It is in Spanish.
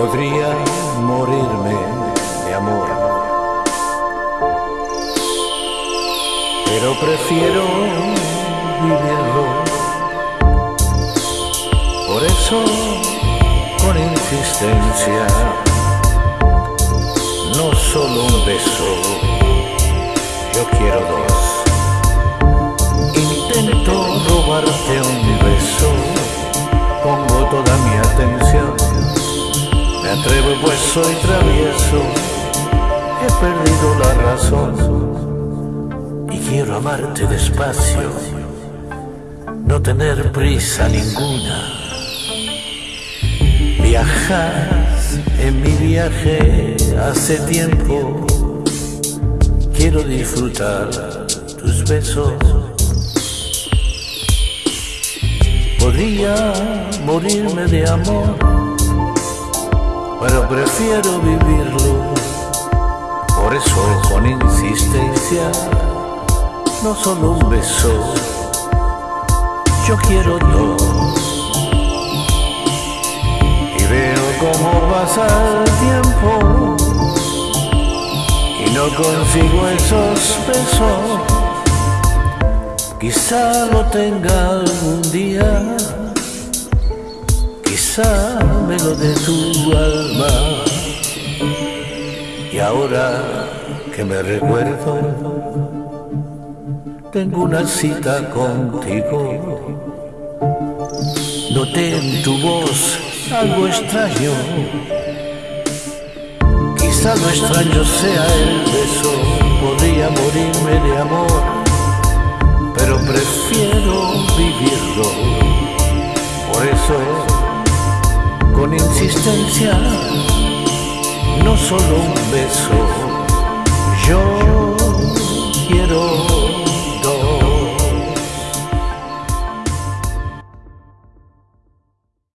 morirme de amor. Pero prefiero vivirlo. Por eso, con insistencia, no solo un beso, yo quiero dos. Intento robarte un beso, pongo toda mi. Me atrevo pues soy travieso, he perdido la razón. Y quiero amarte despacio, no tener prisa ninguna. Viajas en mi viaje hace tiempo, quiero disfrutar tus besos. Podría morirme de amor, prefiero vivirlo. Por eso con insistencia, no solo un beso, yo quiero dos. Y veo cómo pasa el tiempo y no consigo esos besos. Quizá lo tenga algún día, quizá me lo dé tu alma. Y ahora que me recuerdo, tengo una cita contigo. Noté en tu voz algo extraño. Quizá lo extraño sea el beso, podría morirme de amor pero prefiero vivirlo. Por eso, con insistencia, no solo un beso,